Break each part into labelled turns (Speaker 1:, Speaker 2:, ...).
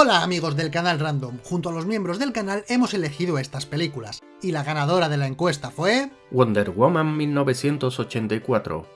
Speaker 1: Hola amigos del canal Random, junto a los miembros del canal hemos elegido estas películas, y la ganadora de la encuesta fue...
Speaker 2: Wonder Woman 1984.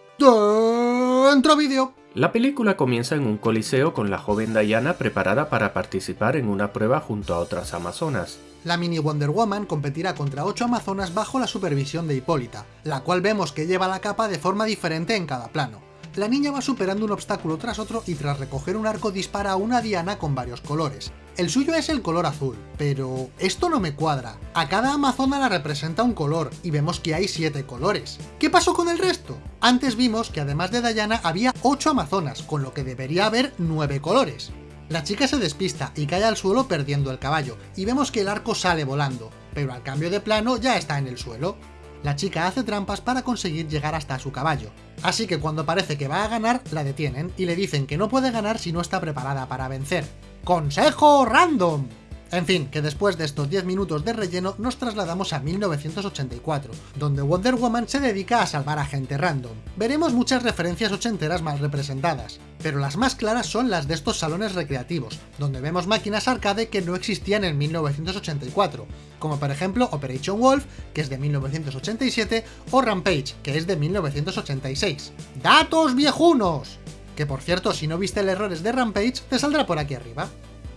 Speaker 1: ¡Dentro vídeo!
Speaker 2: La película comienza en un coliseo con la joven Diana preparada para participar en una prueba junto a otras amazonas.
Speaker 1: La mini Wonder Woman competirá contra 8 amazonas bajo la supervisión de Hipólita, la cual vemos que lleva la capa de forma diferente en cada plano la niña va superando un obstáculo tras otro y tras recoger un arco dispara a una diana con varios colores. El suyo es el color azul, pero esto no me cuadra. A cada amazona la representa un color, y vemos que hay 7 colores. ¿Qué pasó con el resto? Antes vimos que además de Diana había 8 amazonas, con lo que debería haber 9 colores. La chica se despista y cae al suelo perdiendo el caballo, y vemos que el arco sale volando, pero al cambio de plano ya está en el suelo la chica hace trampas para conseguir llegar hasta su caballo. Así que cuando parece que va a ganar, la detienen y le dicen que no puede ganar si no está preparada para vencer. ¡Consejo random! En fin, que después de estos 10 minutos de relleno nos trasladamos a 1984, donde Wonder Woman se dedica a salvar a gente random. Veremos muchas referencias ochenteras mal representadas, pero las más claras son las de estos salones recreativos, donde vemos máquinas arcade que no existían en 1984, como por ejemplo Operation Wolf, que es de 1987, o Rampage, que es de 1986. ¡Datos viejunos! Que por cierto, si no viste el errores de Rampage, te saldrá por aquí arriba.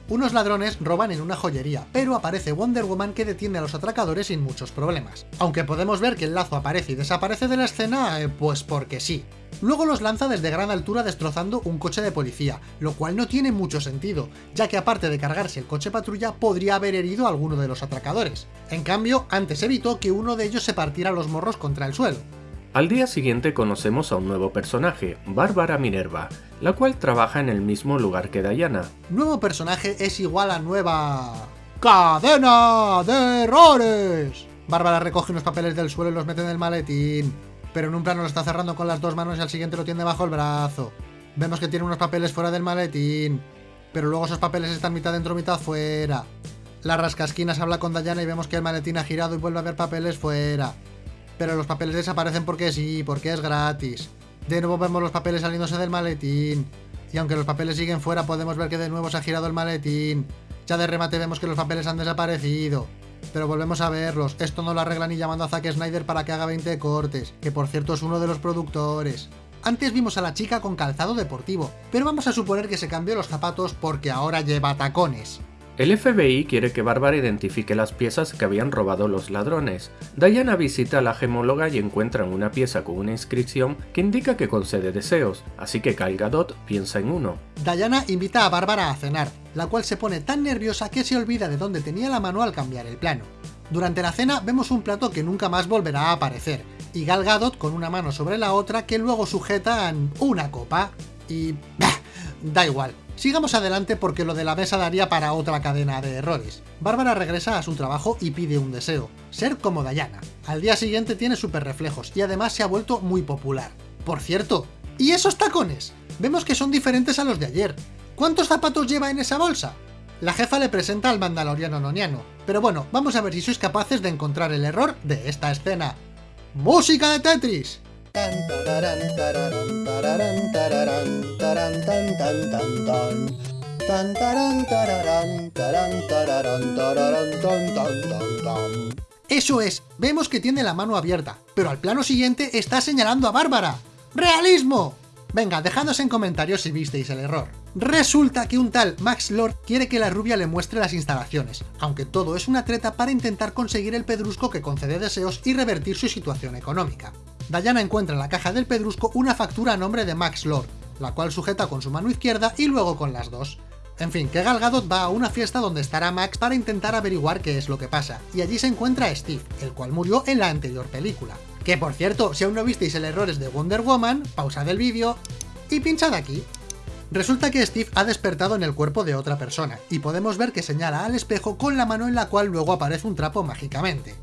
Speaker 1: Unos ladrones roban en una joyería, pero aparece Wonder Woman que detiene a los atracadores sin muchos problemas. Aunque podemos ver que el lazo aparece y desaparece de la escena, eh, pues porque sí. Luego los lanza desde gran altura destrozando un coche de policía, lo cual no tiene mucho sentido, ya que aparte de cargarse el coche patrulla podría haber herido a alguno de los atracadores. En cambio, antes evitó que uno de ellos se partiera los morros contra el suelo.
Speaker 2: Al día siguiente conocemos a un nuevo personaje, Bárbara Minerva, la cual trabaja en el mismo lugar que Diana.
Speaker 1: Nuevo personaje es igual a nueva... ¡Cadena de errores! Bárbara recoge unos papeles del suelo y los mete en el maletín, pero en un plano lo está cerrando con las dos manos y al siguiente lo tiene bajo el brazo. Vemos que tiene unos papeles fuera del maletín, pero luego esos papeles están mitad dentro, mitad fuera. La rascasquinas habla con Diana y vemos que el maletín ha girado y vuelve a ver papeles fuera pero los papeles desaparecen porque sí, porque es gratis. De nuevo vemos los papeles saliéndose del maletín. Y aunque los papeles siguen fuera, podemos ver que de nuevo se ha girado el maletín. Ya de remate vemos que los papeles han desaparecido. Pero volvemos a verlos. Esto no lo arregla ni llamando a Zack Snyder para que haga 20 cortes, que por cierto es uno de los productores. Antes vimos a la chica con calzado deportivo, pero vamos a suponer que se cambió los zapatos porque ahora lleva tacones.
Speaker 2: El FBI quiere que Bárbara identifique las piezas que habían robado los ladrones. Diana visita a la gemóloga y encuentran una pieza con una inscripción que indica que concede deseos, así que Gal Gadot piensa en uno.
Speaker 1: Diana invita a Bárbara a cenar, la cual se pone tan nerviosa que se olvida de dónde tenía la mano al cambiar el plano. Durante la cena vemos un plato que nunca más volverá a aparecer, y Gal Gadot con una mano sobre la otra que luego sujetan una copa. Y... Da igual, Sigamos adelante porque lo de la mesa daría para otra cadena de errores. Bárbara regresa a su trabajo y pide un deseo, ser como Diana. Al día siguiente tiene super reflejos y además se ha vuelto muy popular. Por cierto, ¿y esos tacones? Vemos que son diferentes a los de ayer. ¿Cuántos zapatos lleva en esa bolsa? La jefa le presenta al mandaloriano noniano, pero bueno, vamos a ver si sois capaces de encontrar el error de esta escena. ¡Música de Tetris! Eso es, vemos que tiene la mano abierta, pero al plano siguiente está señalando a Bárbara. ¡Realismo! Venga, dejadnos en comentarios si visteis el error. Resulta que un tal Max Lord quiere que la rubia le muestre las instalaciones, aunque todo es una treta para intentar conseguir el pedrusco que concede deseos y revertir su situación económica. Diana encuentra en la caja del pedrusco una factura a nombre de Max Lord, la cual sujeta con su mano izquierda y luego con las dos. En fin, que Gal Gadot va a una fiesta donde estará Max para intentar averiguar qué es lo que pasa, y allí se encuentra a Steve, el cual murió en la anterior película. Que por cierto, si aún no visteis el errores de Wonder Woman, pausad el vídeo y pinchad aquí. Resulta que Steve ha despertado en el cuerpo de otra persona, y podemos ver que señala al espejo con la mano en la cual luego aparece un trapo mágicamente.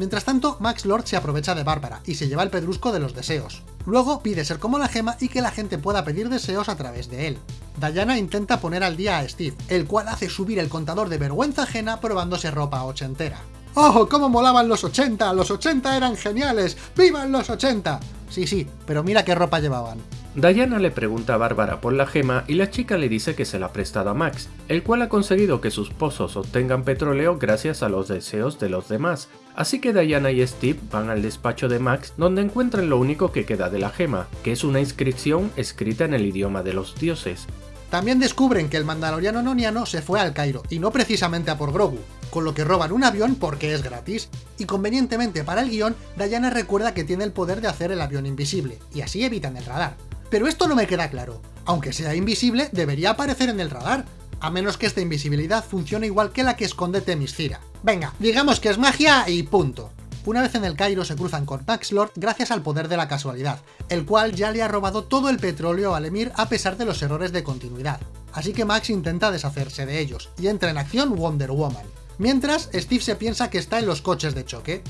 Speaker 1: Mientras tanto, Max Lord se aprovecha de Bárbara y se lleva el pedrusco de los deseos. Luego pide ser como la gema y que la gente pueda pedir deseos a través de él. Diana intenta poner al día a Steve, el cual hace subir el contador de vergüenza ajena probándose ropa ochentera. ¡Oh, cómo molaban los 80! ¡Los 80 eran geniales! ¡Vivan los 80! Sí, sí, pero mira qué ropa llevaban.
Speaker 2: Diana le pregunta a Bárbara por la gema y la chica le dice que se la ha prestado a Max, el cual ha conseguido que sus pozos obtengan petróleo gracias a los deseos de los demás. Así que Diana y Steve van al despacho de Max donde encuentran lo único que queda de la gema, que es una inscripción escrita en el idioma de los dioses.
Speaker 1: También descubren que el mandaloriano noniano se fue al Cairo, y no precisamente a por Grogu, con lo que roban un avión porque es gratis, y convenientemente para el guion, Diana recuerda que tiene el poder de hacer el avión invisible, y así evitan el radar. Pero esto no me queda claro. Aunque sea invisible, debería aparecer en el radar, a menos que esta invisibilidad funcione igual que la que esconde Temiscira. Venga, digamos que es magia y punto. Una vez en el Cairo se cruzan con Max Lord gracias al poder de la casualidad, el cual ya le ha robado todo el petróleo al Emir a pesar de los errores de continuidad. Así que Max intenta deshacerse de ellos, y entra en acción Wonder Woman. Mientras, Steve se piensa que está en los coches de choque.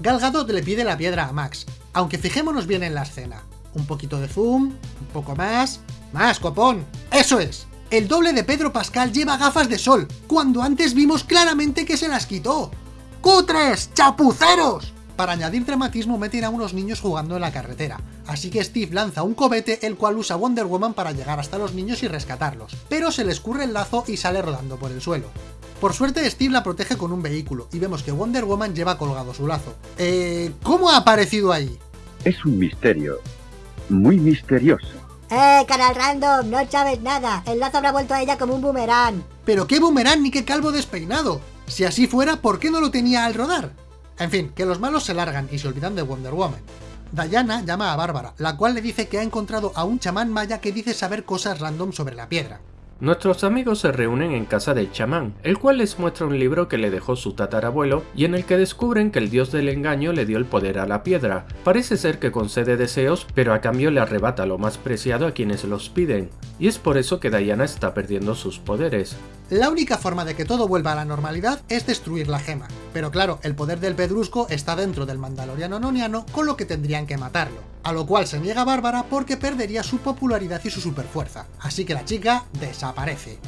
Speaker 1: Gal Gadot le pide la piedra a Max, aunque fijémonos bien en la escena un poquito de zoom, un poco más, más copón, ¡eso es! El doble de Pedro Pascal lleva gafas de sol, cuando antes vimos claramente que se las quitó. ¡Cutres! ¡Chapuceros! Para añadir dramatismo meten a unos niños jugando en la carretera, así que Steve lanza un cobete el cual usa Wonder Woman para llegar hasta los niños y rescatarlos, pero se le escurre el lazo y sale rodando por el suelo. Por suerte Steve la protege con un vehículo, y vemos que Wonder Woman lleva colgado su lazo. Eh... ¿Cómo ha aparecido ahí?
Speaker 3: Es un misterio, muy misterioso.
Speaker 4: ¡Eh, canal random! No sabes nada. El lazo habrá vuelto a ella como un boomerang.
Speaker 1: ¿Pero qué boomerang ni qué calvo despeinado? Si así fuera, ¿por qué no lo tenía al rodar? En fin, que los malos se largan y se olvidan de Wonder Woman. Diana llama a Bárbara, la cual le dice que ha encontrado a un chamán maya que dice saber cosas random sobre la piedra.
Speaker 2: Nuestros amigos se reúnen en casa del chamán, el cual les muestra un libro que le dejó su tatarabuelo y en el que descubren que el dios del engaño le dio el poder a la piedra. Parece ser que concede deseos, pero a cambio le arrebata lo más preciado a quienes los piden, y es por eso que Diana está perdiendo sus poderes.
Speaker 1: La única forma de que todo vuelva a la normalidad es destruir la gema, pero claro, el poder del pedrusco está dentro del mandaloriano noniano, con lo que tendrían que matarlo a lo cual se niega Bárbara porque perdería su popularidad y su superfuerza, así que la chica desaparece.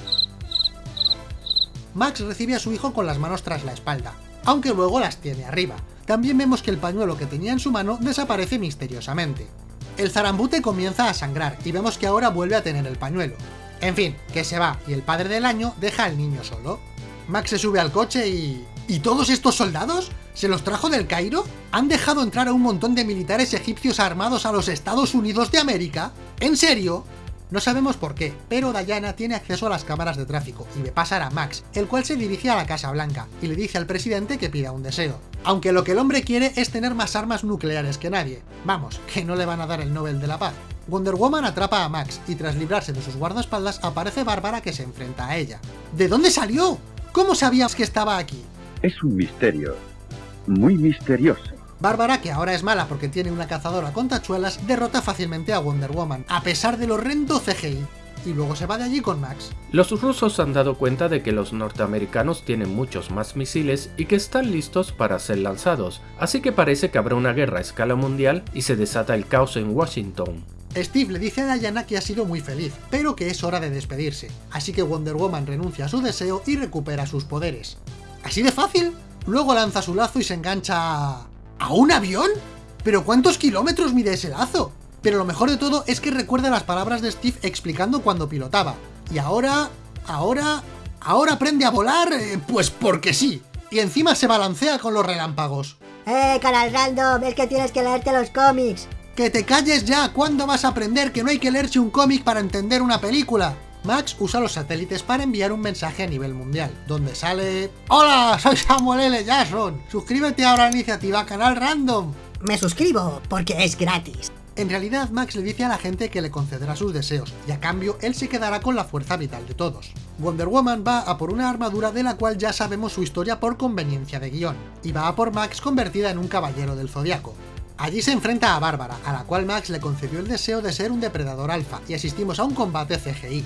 Speaker 1: Max recibe a su hijo con las manos tras la espalda, aunque luego las tiene arriba. También vemos que el pañuelo que tenía en su mano desaparece misteriosamente. El zarambute comienza a sangrar y vemos que ahora vuelve a tener el pañuelo. En fin, que se va y el padre del año deja al niño solo. Max se sube al coche y... ¿Y todos estos soldados? ¿Se los trajo del Cairo? ¿Han dejado entrar a un montón de militares egipcios armados a los Estados Unidos de América? ¿En serio? No sabemos por qué, pero Diana tiene acceso a las cámaras de tráfico y ve pasar a Max, el cual se dirige a la Casa Blanca y le dice al presidente que pida un deseo. Aunque lo que el hombre quiere es tener más armas nucleares que nadie. Vamos, que no le van a dar el Nobel de la Paz. Wonder Woman atrapa a Max y tras librarse de sus guardaespaldas aparece Bárbara que se enfrenta a ella. ¿De dónde salió? ¿Cómo sabías que estaba aquí?
Speaker 3: Es un misterio, muy misterioso.
Speaker 1: Bárbara, que ahora es mala porque tiene una cazadora con tachuelas, derrota fácilmente a Wonder Woman, a pesar del horrendo CGI, y luego se va de allí con Max.
Speaker 2: Los rusos han dado cuenta de que los norteamericanos tienen muchos más misiles y que están listos para ser lanzados, así que parece que habrá una guerra a escala mundial y se desata el caos en Washington.
Speaker 1: Steve le dice a Diana que ha sido muy feliz, pero que es hora de despedirse, así que Wonder Woman renuncia a su deseo y recupera sus poderes. ¿Así de fácil? Luego lanza su lazo y se engancha a... ¿A un avión? ¿Pero cuántos kilómetros mide ese lazo? Pero lo mejor de todo es que recuerda las palabras de Steve explicando cuando pilotaba. Y ahora... ahora... ahora aprende a volar, eh, pues porque sí. Y encima se balancea con los relámpagos.
Speaker 4: ¡Eh, canal random! Es que tienes que leerte los cómics.
Speaker 1: ¡Que te calles ya! ¿Cuándo vas a aprender que no hay que leerse un cómic para entender una película? Max usa los satélites para enviar un mensaje a nivel mundial, donde sale... ¡Hola! Soy Samuel L. Jackson. Suscríbete ahora a la iniciativa Canal Random.
Speaker 4: Me suscribo, porque es gratis.
Speaker 1: En realidad, Max le dice a la gente que le concederá sus deseos, y a cambio él se quedará con la fuerza vital de todos. Wonder Woman va a por una armadura de la cual ya sabemos su historia por conveniencia de guion, y va a por Max convertida en un caballero del zodiaco. Allí se enfrenta a Bárbara, a la cual Max le concedió el deseo de ser un depredador alfa, y asistimos a un combate CGI.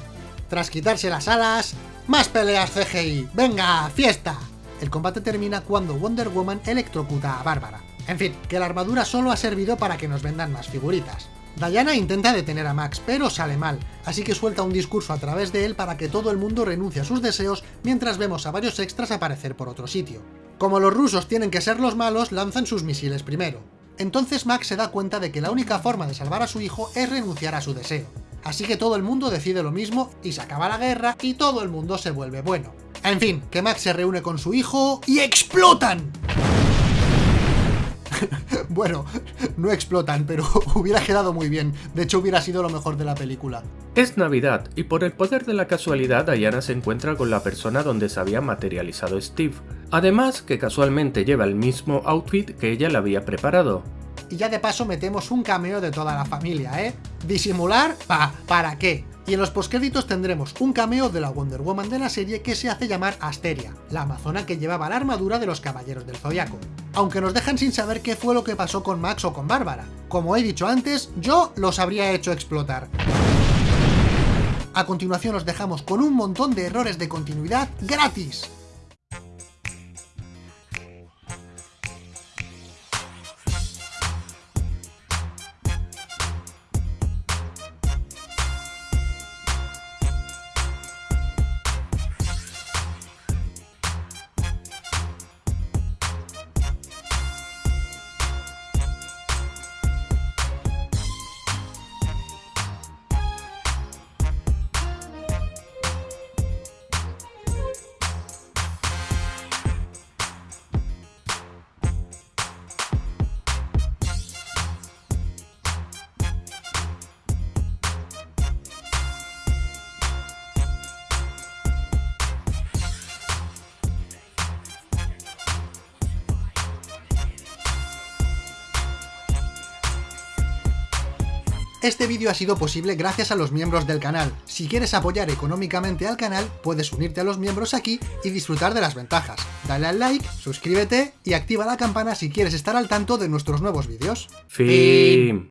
Speaker 1: Tras quitarse las alas, ¡más peleas CGI! ¡Venga, fiesta! El combate termina cuando Wonder Woman electrocuta a Bárbara. En fin, que la armadura solo ha servido para que nos vendan más figuritas. Diana intenta detener a Max, pero sale mal, así que suelta un discurso a través de él para que todo el mundo renuncie a sus deseos mientras vemos a varios extras aparecer por otro sitio. Como los rusos tienen que ser los malos, lanzan sus misiles primero. Entonces Max se da cuenta de que la única forma de salvar a su hijo es renunciar a su deseo. Así que todo el mundo decide lo mismo y se acaba la guerra y todo el mundo se vuelve bueno. En fin, que Max se reúne con su hijo y ¡explotan! bueno, no explotan, pero hubiera quedado muy bien. De hecho, hubiera sido lo mejor de la película.
Speaker 2: Es Navidad, y por el poder de la casualidad, Diana se encuentra con la persona donde se había materializado Steve. Además, que casualmente lleva el mismo outfit que ella le había preparado.
Speaker 1: Y ya de paso metemos un cameo de toda la familia, ¿eh? Disimular, pa, ¿para qué? Y en los postcréditos tendremos un cameo de la Wonder Woman de la serie que se hace llamar Asteria, la amazona que llevaba la armadura de los Caballeros del Zodiaco. Aunque nos dejan sin saber qué fue lo que pasó con Max o con Bárbara. Como he dicho antes, yo los habría hecho explotar. A continuación os dejamos con un montón de errores de continuidad gratis. Este vídeo ha sido posible gracias a los miembros del canal. Si quieres apoyar económicamente al canal, puedes unirte a los miembros aquí y disfrutar de las ventajas. Dale al like, suscríbete y activa la campana si quieres estar al tanto de nuestros nuevos vídeos.
Speaker 2: Fin.